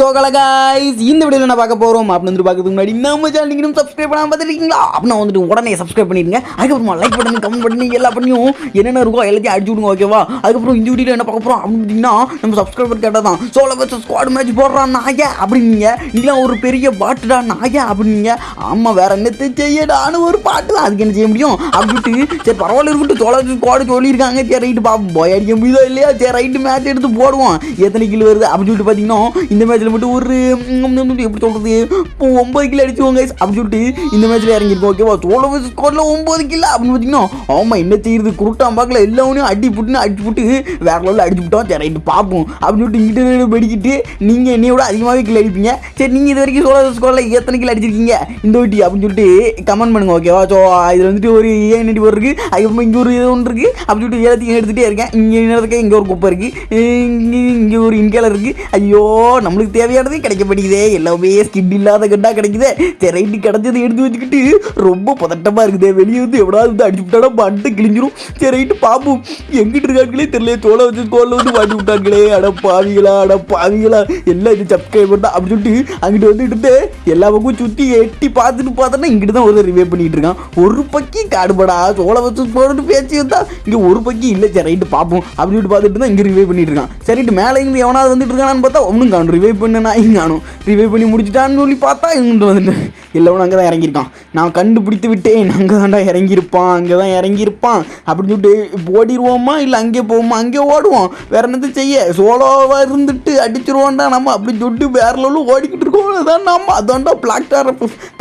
So கலகாய்ஸ் இந்த வீடியோவில் என்ன பார்க்க போகிறோம் அப்படின்னு வந்து பார்க்கறதுக்கு முன்னாடி நம்ம சேனல் நீங்கள் சப்ஸ்கிரைப் பண்ணாமல் பார்த்துருக்கீங்களா அப்படின்னா வந்துட்டு உடனே சப்ஸ்கிரைப் பண்ணிடுங்க. அதுக்கப்புறமா லைக் பண்ணி கமெண்ட் பண்ணி எல்லா பண்ணியும் என்னென்ன இருக்கோ எல்லாத்தையும் அடிச்சு விடுங்க ஓகேவா அதுக்கப்புறம் இந்த வீடியோவில் என்ன பார்க்க போகிறோம் அப்படின்னு பார்த்தீங்கன்னா நம்ம சப்ஸ்கிரைபர் கேட்டால் தான். சோலோ வச்சு ஸ்குவாட் மேட்ச் போடுறான் நாய? அப்படின்னீங்க. நீங்களாம் ஒரு பெரிய பாட்டுடா நாய? அப்படின்னீங்க. ஆமாம் வேற என்னத்தை செய்யடான்னு ஒரு பாட்டு தான். அதுக்கு என்ன செய்ய முடியும்? அப்படின்ட்டு சரி பரவாயில்ல இருக்கட்டும். சோலோ ஸ்குவாடு சொல்லியிருக்காங்க. சரி ரைட்டு பாப்போம். போய் அடிக்க முடியுதோ இல்லையா? சரி ரைட்டு மேட்ச் எடுத்து போடுவோம். எத்தனை கிலோ வருது? அப்படின்னு சொல்லிட்டு பார்த்தீங்கன்னா இந்த மேட்ச்சில் மட்டும் ஒரு ம், ம், எப்படி சொல்கிறது ஒம்பது கிலோ அடிச்சுவோங்க அப்படின்னு சொல்லிட்டு இந்த மேட்ச்சில் இறங்கியிருக்கோம் ஓகேவா சோழ ஸ்கோரில் ஒம்பது கிலோ அப்படின்னு பார்த்தீங்கன்னா ஆமாம் என்ன செய்யுது குருட்டான் பார்க்கல எல்லாமே அடி புட்டுன்னு அடிச்சு புட்டு வேற லெவலில் அடிச்சு விட்டோம் சரி ரைட்டு பார்ப்போம் அப்படின்னு சொல்லிட்டு இங்கிட்ட வெடிக்கிட்டு நீங்கள் என்னைய விட அதிகமாகவே கிலோ அடிப்பீங்க. சரி நீங்கள் இது வரைக்கும் சோழ ஸ்கோரில் எத்தனை கிலோ அடிச்சிருக்கீங்க? இந்த வாட்டி அப்படின்னு சொல்லிட்டு கமெண்ட் பண்ணுங்க ஓகேவா ஸோ இதில் வந்துட்டு ஒரு ஏன் நடி ஒரு இருக்குது அதுக்கப்புறம் இங்கே ஒரு இது ஒன்று இருக்குது அப்படின்னு சொல்லிட்டு எல்லாத்தையும் எடுத்துகிட்டே இருக்கேன். இங்கே நேரத்துக்கு இங்கே ஒரு குப்பை இருக்குது இங்கே இங்கே ஒரு இன்கேலர் இருக்குது ஐயோ நம்மளுக்கு தேவையானது கிடைக்க மாட்டேங்குதே. எல்லாமே ஸ்கிட் இல்லாத கண்டா கிடைக்குதே. சரி ரைட்டு கிடச்சதை எடுத்து வச்சுக்கிட்டு ரொம்ப பதட்டமாக இருக்குது. வெளியே வந்து எவ்வளோ வந்து அடிச்சு விட்டாலும் பட்டு கிழிஞ்சிரும். சரி ரைட்டு பார்ப்போம் எங்கிட்டு இருக்காங்களே தெரியல தோலை வச்சு தோலை வந்து மாட்டி விட்டாங்களே. அட பாவிகளா அட பாவிகளா. எல்லாம் இது சப்ஸ்கிரைபர் தான் அப்படின்னு சொல்லிட்டு அங்கிட்டு வந்துட்டு எல்லா பக்கம் சுற்றி எட்டி பார்த்துட்டு பார்த்தோன்னா இங்கிட்டு தான் ஒரு ரிவே பண்ணிட்டு இருக்கான். ஒரு பக்கி காடுபடா. சோளை வச்சு போட்டு பேச்சு வந்தா இங்கே ஒரு பக்கி இல்லை. சரி ரைட்டு பார்ப்போம் அப்படின்னு சொல்லிட்டு பார்த்துட்டு தான் இங்கே ரிவே பண்ணிட்டு இருக்கான். சரிட்டு மேலே இருந்து எவனாவது வந்துட்டு இருக்கானான்னு பார்த்தா ஒன்றும் காணும். ரிவே பண்ணி பண்ண நாயும் காணும். ரிவே பண்ணி முடிச்சிட்டான்னு சொல்லி பார்த்தா இங்கிட்டு வந்துட்டு எல்லவனும் அங்கே தான் இறங்கியிருக்கான். நான் கண்டுபிடித்து விட்டேன். அங்கே தான்டா இறங்கியிருப்பான். அங்கே தான் இறங்கியிருப்பான். அப்படின்னு சொல்லிட்டு ஓடிடுவோமா? இல்லை அங்கே போவோமா? அங்கே ஓடுவோம். வேற என்னது செய்ய? சோலோவாக இருந்துட்டு அடிச்சிருவோம்டா நம்ம. அப்படின்னு சொல்லிட்டு வேற லெவலில் ஓடிக்கிட்டு இருக்கோம். அதான் நம்ம. அதான்டா பிளாக் ஸ்டார்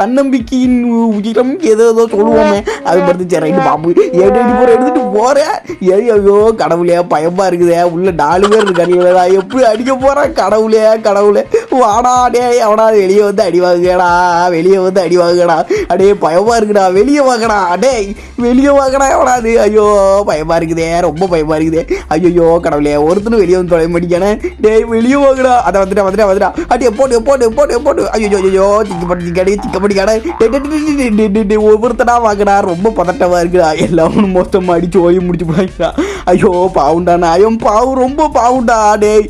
தன்னம்பிக்கையின் உயிரம். ஏதோ ஏதோ சொல்லுவோமே. அது பார்த்து சரி ரைட்டு பாப்பு ஏடி அடி போகிற எடுத்துட்டு போகிறேன் ஏய் ஐயோ கடவுளே பயமாக இருக்குதே. உள்ள நாலு பேர் இருக்காங்களா எப்படி அடிக்க போகிறேன் கடவுளே கடவுள். né? வாடா டே அவடா வெளியே வந்து அடி வாங்குடா வெளியே வந்து அடி வாங்குடா அடே பயமா இருக்குடா வெளியே வாங்கடா டேய் வெளியே வாங்கடா எவடாது ஐயோ பயமா இருக்குதே ரொம்ப பயமா இருக்குதே. ஐயோ கடவுளே ஒருத்தனும் வெளியே வந்து தொலை மாட்டேங்கானே டேய் வெளியே வாங்கடா. அதை வந்துட்டா வந்துட்டா வந்துட்டா. அடியே போட்டு போட்டு போட்டு போட்டு ஐயோ ஐயோ திக்க பட்டி கடை சிக்க பட்டி ஒவ்வொருத்தனா வாங்கடா. ரொம்ப பதட்டமா இருக்குடா. எல்லாரும் மொத்தமா அடிச்சு ஓய் முடிச்சு போயிடா ஐயோ பாவுண்டா ஐயோ பாவு ரொம்ப பாவுண்டா டேய்.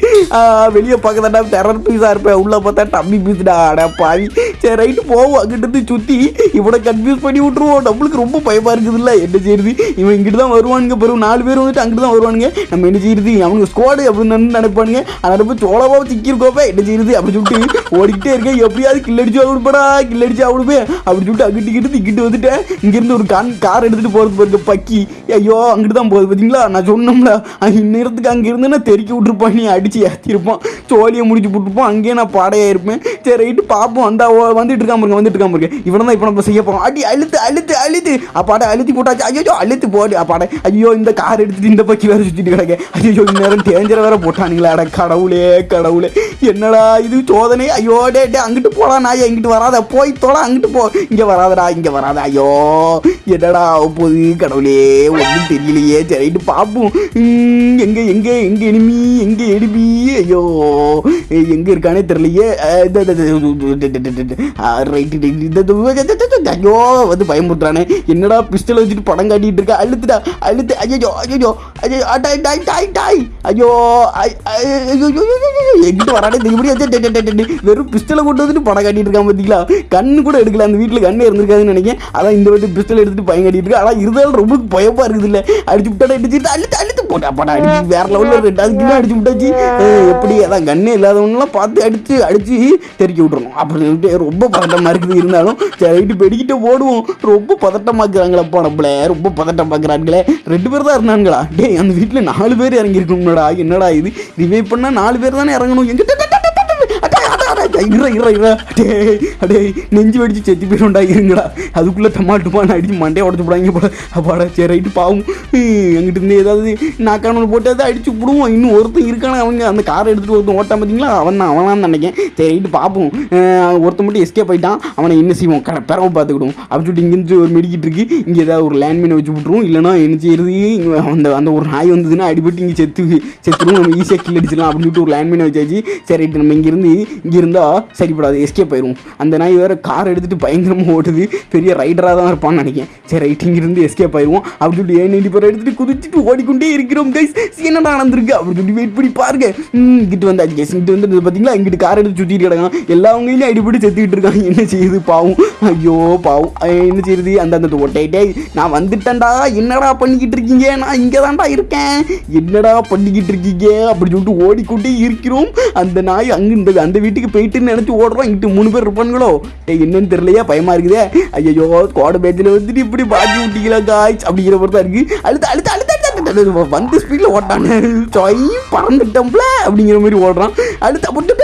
வெளியே பார்க்கதாண்டா டெரர் பீஸா இருப்பேன். உள்ள பார்த்தா டம்மி பீஸ்டா அட பாவி சரி ரைட்டு போவோம். அங்கிட்டு சுற்றி இவனை கன்ஃபியூஸ் பண்ணி விட்டுருவோம். நம்மளுக்கு ரொம்ப பயமாக இருக்குதுல்ல. என்ன செய்யுது இவன் இங்கிட்டு தான் வருவானுங்க. பிறகு நாலு பேர் வந்துட்டு அங்கிட்டு தான் வருவானுங்க. நம்ம என்ன செய்யுது அவனுக்கு ஸ்குவாடு அப்படின்னு நினைப்பானுங்க. அதனால போய் சோளவா சிக்கிருக்கோப்பே என்ன செய்யுது அப்படி சொல்லிட்டு ஓடிக்கிட்டே இருக்கேன். எப்படியாவது கில்லடிச்சு அவனுப்படா கில்லடிச்சு அவனுப்பே அப்படி சொல்லிட்டு அங்கிட்டு கிட்டு இங்கிட்டு வந்துட்டேன். இங்கிருந்து ஒரு கான் கார் எடுத்துகிட்டு போகிறது பாருங்க பக்கி. ஐயோ அங்கிட்டு தான் போகுது பார்த்தீங்களா நான் சொன்னோம்ல. இந்நேரத்துக்கு அங்கே இருந்தேன்னா தெறிக்க விட்டுருப்பான். நீ அடித்து ஏற்றிருப்பான் சோழியை முடிச்சு போட்டுருப்பான். அங்கேயே நான் பாடையாக இருப்பேன். சரி ரைட்டு பார்ப்போம். வந்தாவோ வந்துட்டு இருக்காம இருக்கு வந்துட்டு இருக்காம இருக்கு இவனை தான் இப்போ நம்ம செய்ய போகிறோம் அடி அழுத்து அழுத்து அழுத்து. அப்பாட அழுத்தி போட்டாச்சு. ஐயோ அழுத்து போடு. அப்பாட ஐயோ இந்த கார் எடுத்துட்டு இந்த பக்கி வேற சுற்றிட்டு கிடக்க. ஐயோ இந்நேரம் டேஞ்சரை வேற போட்டானுங்களா. அட கடவுளே கடவுளே. என்னடா இது சோதனை? ஐயோ டே டே அங்கிட்டு போடா நாயா. இங்கிட்டு வராத. போய் தோட அங்கிட்டு போ. இங்கே வராதடா இங்கே வராத. ஐயோ. என்னடா போகுது கடவுளே ஒன்றும் தெரியலையே சரிட்டு ரைட்டு பார்ப்போம் எங்கே எங்க எங்க எங்க எனிமி எங்க எனிமி ஐயோ எங்கே எங்க இருக்கானே தெரியலையே ஐயோ வந்து பயமுறுத்துறானே என்னடா பிஸ்டல் வச்சுட்டு படம் காட்டிட்டு இருக்க அழுத்துடா அழுத்து ஐயோ ஐயோ ஐயோ டாய் டாய் டாய் டாய் ஐயோ எங்கிட்ட வரானே தெரியும் வெறும் பிஸ்டலை கொண்டு வந்துட்டு படம் காட்டிட்டு இருக்கான் பார்த்தீங்களா கண்ணு கூட எடுக்கல அந்த வீட்டில் கண்ணு இருந்திருக்காதுன்னு நினைக்கிறேன் அதான் இந்த வாட்டி பிஸ்டல் அடிச்சுட்டு பயம் கட்டிட்டு இருக்கு. ஆனால் இருந்தாலும் ரொம்ப பயமா இருக்குது இல்லை அடிச்சு விட்டா அடிச்சுட்டு அழுத்து அழுத்து போட்டா படம் அடிச்சு வேற லெவலில் ரெண்டாவது கிலோ அடிச்சு விட்டாச்சு. எப்படி? அதான் கண்ணே இல்லாதவங்களாம் பார்த்து அடிச்சு அடிச்சு தெரிக்க விட்டுறணும். அப்படி சொல்லிட்டு ரொம்ப பதட்டமாக இருக்குது. இருந்தாலும் சரிட்டு பெடிக்கிட்டு பெடிக்கிட்ட ஓடுவோம். ரொம்ப பதட்டமாக்குறாங்களப்பா நம்மளே ரொம்ப பதட்டமாக்குறாங்களே ரெண்டு பேர் தான் இருந்தாங்களா டேய் அந்த வீட்டில் நாலு பேர் இறங்கியிருக்கணும்டா என்னடா இது? ரிவைவ் பண்ணால் நாலு பேர் தானே இறங்கணும். எங்கிட்ட அடே, இற அடே, டேய், அடே, நெஞ்சு வெடிச்சு செத்து போயிடும்டா இருங்கடா. அதுக்குள்ளே டமாட்டுப்பான்னு அடிச்சு மண்டையை உடச்சு போடாங்க போல. அப்பாடா சரி ரைட்டு பாவும் எங்கிட்ட இருந்து ஏதாவது நாக்கானு போட்டு அதை அடிச்சு விடுவோம் இன்னும் ஒருத்தன் இருக்கானே அவங்க அந்த காரை எடுத்துகிட்டு ஒருத்தன் ஓட்டான் பார்த்தீங்களா அவன் தான் அவனான்னு நினைக்கேன் சரி ரைட்டு பார்ப்போம் ஒருத்தன் மட்டும் எஸ்கேப் ஆயிட்டான். அவனை என்ன செய்வோம்? கடை பிறவை பார்த்துக்கிடுவோம். அப்படி சொல்லிட்டு இங்கேருந்து ஒரு மெடிக்கிட்டு இருக்கு. இங்கே ஏதாவது ஒரு லேண்ட்மீனை வச்சு விட்ருவோம் இல்லைனா என்ன செய்யறது? அந்த அந்த ஒரு நாய் வந்ததுன்னா அடிபட்டு இங்கே செத்து செத்துருவோம் நம்ம ஈஸியாக கில் அடிச்சிடலாம். அப்படின்னு சொல்லிட்டு ஒரு லேண்ட்மீனை வச்சாச்சு. சரி ரைட்டு நம்ம இங்கேருந்து இங்கே இருந்தால் சரிப்படாது எஸ்கேப் ஆயிரும். அந்த நாய் வேற கார் எடுத்துட்டு பயங்கரமாக ஓடுது. பெரிய ரைடராக தான் இருப்பான்னு நினைக்கிறேன். சரி ரைட் இங்கிருந்து எஸ்கேப் ஆயிடுவோம் அப்படி சொல்லி ஏன் நைன்டி பேர் எடுத்துட்டு குதிச்சுட்டு ஓடிக்கொண்டே இருக்கிறோம் கைஸ் என்னடா நடந்திருக்கு? அப்படி சொல்லி வெயிட் பண்ணி பாருங்க. இங்கிட்டு வந்தாச்சு கேஸ் இங்கிட்டு வந்து பார்த்தீங்களா இங்கிட்டு கார் எடுத்து சுற்றிட்டு கிடக்கான். எல்லாவங்களையும் அடிபடி செத்துக்கிட்டு இருக்காங்க. என்ன செய்யுது பாவம்? ஐயோ பாவம். என்ன செய்யுது? அந்த அந்த ஒட்டை நான் வந்துட்டேன்டா. என்னடா பண்ணிக்கிட்டு இருக்கீங்க? நான் இங்கே தான்டா இருக்கேன். என்னடா பண்ணிக்கிட்டு இருக்கீங்க? அப்படி சொல்லிட்டு ஓடிக்கொண்டே இருக்கிறோம். அந்த நாய் அங்கே இந்த அந்த வீட்டுக்கு போயிட்டு போயிட்டுன்னு நினச்சி ஓடுறோம். இங்கிட்டு மூணு பேர் இருப்பானுங்களோ? டே என்னன்னு தெரியலையா பயமா இருக்குதே. ஐயோ கோடை பேச்சில் வந்துட்டு இப்படி பாட்டி விட்டீங்களா காய்ச்சி அப்படிங்கிற மாதிரி தான் இருக்கு. அடுத்து அடுத்து அழுத்து வந்து ஸ்பீடில் ஓட்டானு. சொய் பறந்துட்டோம்ல அப்படிங்கிற மாதிரி ஓடுறான். அடுத்து அப்படி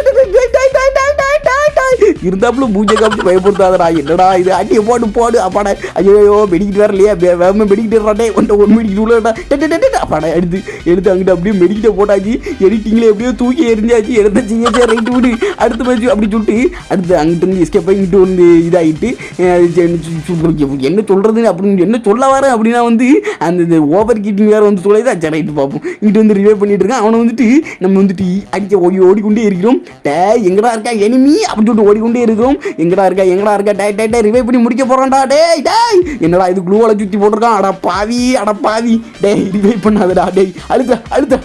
இருந்தாப்புல பூஜை காமிச்சு பயப்படுத்தாதடா என்னடா இது? அடியை போட்டு போடு. அப்பாடா ஐயோ மெடிக்கிட்டு வேற இல்லையா வே- வேகமா மெடிக்கிட்டு வர்றாடே ஒன்றை ஒரு மெடிக்கிட்டு உள்ளடா. அப்பாடா எடுத்து எடுத்து அங்கிட்ட அப்படியே மெடிக்கிட்ட போட்டாச்சு. எடிட்டிங்கில் எப்படியோ தூக்கி எரிஞ்சாச்சு எடுத்த சரி ரைட்டு விடு. அடுத்து போச்சு அப்படி சொல்லிட்டு அடுத்து அங்கிட்டு இருந்து எஸ்கேப் ஆகி இங்கிட்டு வந்து இதாகிட்டு சு- என்ன சொல்கிறதுன்னு அப்படின்னு என்ன சொல்ல வரேன் அப்படின்னா வந்து அந்த ஓவர் கீட்டிங் வேறு வந்து சொல்லிதான் தான் ரைட்டு பார்ப்போம் இங்கிட்டு வந்து ரிவே பண்ணிட்டு இருக்கான். அவனை வந்துட்டு நம்ம வந்துட்டு அடிக்க ஓடி ஓடிக்கொண்டே இருக்கிறோம். டே எங்கடா இருக்கா? எனிமி அப்படின்னு சொல்லிட்டு ஓடிக்கொண்டே இருக்கிறோம். எங்கடா இருக்கா எங்கடா இருக்கா? டே டே டே ரிவே பண்ணி முடிக்க போறான்டா. டேய் டேய். என்னடா இது குளூவால சுத்தி போட்டிருக்கான். அட பாவி அட பாவி. டேய் ரிவைவ் பண்ணாதடா டேய். அழுத்த அழுத்த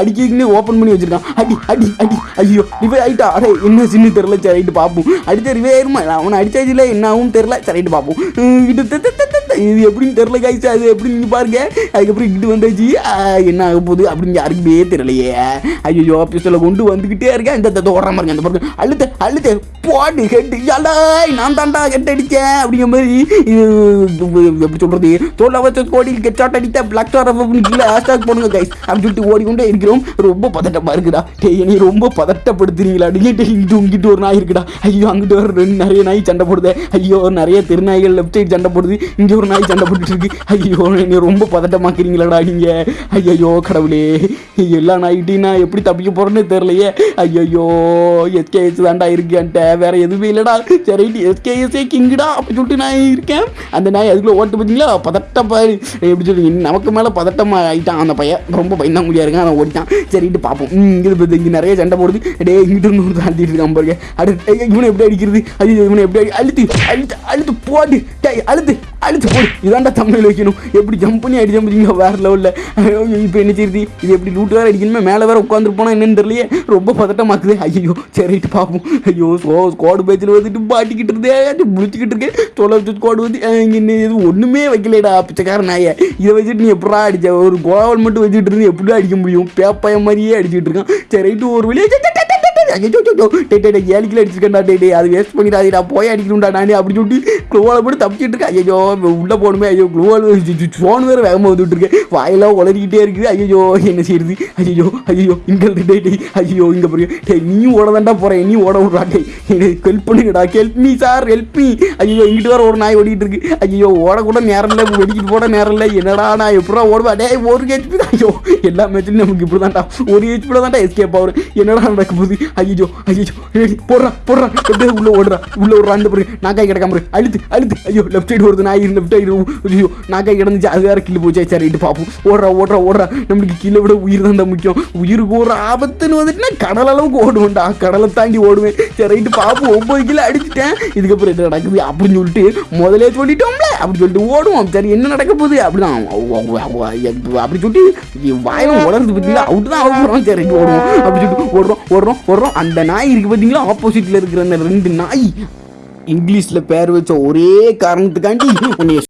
அடிக்கின்னு ஓப்பன் பண்ணி வச்சிருக்கான். அடி அடி அடி. ஐயோ ரிவே ஆயிட்டா. அடே என்ன சின்ன தெரியல. சரி ரைட்டு பார்ப்போம் அடித்த ரிவே ஆயிருமா? அவனை இல்லை. என்ன ஆகும் தெரியல. சரி ரைட்டு பார்ப்போம் இது இது எப்படின்னு தெரியல காய்ச்சி அது எப்படின்னு நீங்கள் பாருங்க. அதுக்கப்புறம் இங்கிட்டு வந்தாச்சு. என்ன ஆக போகுது அப்படின்னு யாருக்குமே தெரியலையே. ஐயோ பிஸ்டலை கொண்டு வந்துக்கிட்டே இருக்கேன். இந்த இந்த ஓடுற மாதிரி அந்த பாருங்க. அழுத்த. அழுத்த போடு ஹெட் யாடாய் நான் தாண்டா ஹெட் அடித்தேன் அப்படிங்கிற மாதிரி எப்படி சொல்றது தோல்ல வச்ச கோடி கெச்சாட் அடித்த பிளாக் ஸ்டார் அப்படின்னு கீழே ஹேஷ்டாக் போடுங்க கைஸ் அப்படின்னு சொல்லிட்டு ஓடிக்கொண்டே இருக்கிறோம். ரொம்ப பதட்டமா இருக்குடா. டேய் நீ ரொம்ப பதட்டப்படுத்துறீங்களா? அடிக்கிட்டு இங்கிட்டு இங்கிட்டு ஒரு நாய் இருக்குடா. ஐயோ அங்கிட்டு ஒரு ரெண்டு நிறைய நாய் சண்டை போடுது. ஐயோ நிறைய திருநாய்கள் லெஃப்ட் சைடு சண்டை போடுது. இங்க ஒரு நாய் சண்டை போட்டுட்டு இருக்கு. ஐயோ நீ ரொம்ப பதட்டமாக்குறீங்களாடா நீங்கள் ஐயோ கடவுளே. எல்லா நாய்கிட்டையும் நான் எப்படி தப்பிக்க போறேன்னு தெரியலையே. ஐயோ எஸ்கேஎஸ் அதுக்கு வேற எதுவுமே இல்லடா. சரி எஸ்கேஎஸ்ஏ கிங்குடா அப்படி சொல்லிட்டு நான் இருக்கேன். அந்த நாய் அதுக்குள்ள ஓட்டு பார்த்தீங்களா பதட்டம் பாரு. எப்படி சொல்லுங்க நமக்கு மேலே பதட்டமா ஆயிட்டான் அந்த பையன். ரொம்ப பயந்தாங்குடியா இருக்கான். அவன் ஓடிட்டான். சரிட்டு பார்ப்போம் இங்கே பார்த்து இங்கே நிறைய சண்டை போடுது. டே இங்கிட்டு இருந்து ஒரு தாண்டிட்டு இருக்கான் பாருங்க. அடுத்து இவனை எப்படி அடிக்கிறது? அது இவனை எப்படி அடி- அழுத்து அழுத்து அழுத்து போட்டு டே அழுத்து. அடிச்சு போடு. இதாண்டா தமிழ் வைக்கணும். எப்படி ஜம்ப் பண்ணி அடி ஜம்பிங்க வேற லெவலில் இப்போ என்ன செய்யுது இது எப்படி லூட்டு வேறு அடிக்கணுமே? மேலே வேற உட்காந்துருப்போனா என்னன்னு தெரியலையே. ரொம்ப பதட்டமாக்குது ஐயோ சரிட்டு பார்ப்போம் ஐயோ சோ ஸ்குவாடு பேச்சில் வந்துட்டு பாட்டிக்கிட்டு இருந்தே முடிச்சுக்கிட்டு இருக்கேன் தொலை வச்சு ஸ்குவாடு வந்து இங்கே இது? ஒன்றுமே வைக்கலடா பிச்சைக்கார ஆயே இதை வச்சுட்டு நீ எப்படா அடிச்ச? ஒரு கோவல் மட்டும் வச்சுட்டு இருந்து எப்படிடா அடிக்க முடியும்? பேப்பாய மாதிரியே அடிச்சுட்டு இருக்கான். சரிட்டு ஒரு வழியாக ஏழு கிலோ அடிச்சிருக்கேன்டா. டே டே அது வேஸ்ட் பண்ணிடாதீடா போய் அடிக்கணும்டா நானே அப்படின்னு சொல்லிட்டு குளோவால் போட்டு தப்பிச்சிட்டு இருக்கேன். ஐயோ உள்ளே போகணுமே. ஐயோ குளோவால் ஃபோன் வேறு வேகமாக வந்துட்டு இருக்கேன் வாயெல்லாம் உளறிக்கிட்டே இருக்குது. ஐயோ என்ன செய்யுது ஐயோ ஐயோ இங்கே டே டே ஐயோ இங்கே பாருங்க. டே நீயும் ஓட தாண்டா போகிறேன் நீ ஓட விட்றா. டே எனக்கு ஹெல்ப் பண்ணுங்கடா. Help me sir help me ஐயோ இங்கிட்டு வேறு ஒரு நாய் ஓடிட்டு இருக்கு. ஐயோ ஓட கூட நேரம் இல்லை. வெடிக்கிட்டு போட நேரம் இல்லை. என்னடா நான் எப்படா ஓடுவேன்? டே ஒரு ஹெச்பி தான். ஐயோ எல்லா மேட்ச்லையும் நமக்கு இப்படி தான்டா ஒரு ஹெச்பியில் தான்டா எஸ்கேப் ஆகுறேன். என்னடா நடக்க போகுது? ஐயோ ஐயோ போடுறா போடுறா. எப்படியே உள்ள ஓடுறா. உள்ள ஒரு அந்த பிறகு நாக்காய் கிடக்காம அழுத்து அழுத்து. ஐயோ லெஃப்ட் சைடு வருது நாய் லெஃப்ட் சைடு ஐயோ நாக்காய் கிடந்துச்சு அது வேற கில்லு போச்சு. சரி இட்டு பார்ப்போம் ஓடுறா ஓடுறா ஓடுறா. நம்மளுக்கு கீழே விட உயிர் தான் முக்கியம். உயிருக்கு ஒரு ஆபத்துன்னு வந்துட்டுனா கடல் அளவுக்கு ஓடுவேன்டா. கடலை தாண்டி ஓடுவேன். சரி ரைட்டு பார்ப்போம் ஒன்பது கிலோ அடிச்சிட்டேன். இதுக்கப்புறம் என்ன நடக்குது அப்படின்னு சொல்லிட்டு முதலே சொல்லிட்டோம்ல. அப்படி சொல்லிட்டு ஓடுவோம். சரி என்ன நடக்க போகுது? அப்படிதான். அப்படி சொல்லிட்டு வாயம் உலர்ந்து பார்த்தீங்களா அவுட்டு தான் ஆக போகிறோம் சரி ஓடுவோம். அப்படி சொல்லிட்டு ஓடுறோம் ஓடுறோம் ஓடுறோம். அந்த நாய் இருக்கு பார்த்தீங்களா ஆப்போசிட்டில் இருக்கிற அந்த ரெண்டு நாய். இங்கிலீஷில் பேர் வச்ச ஒரே காரணத்துக்காண்டி உன்னை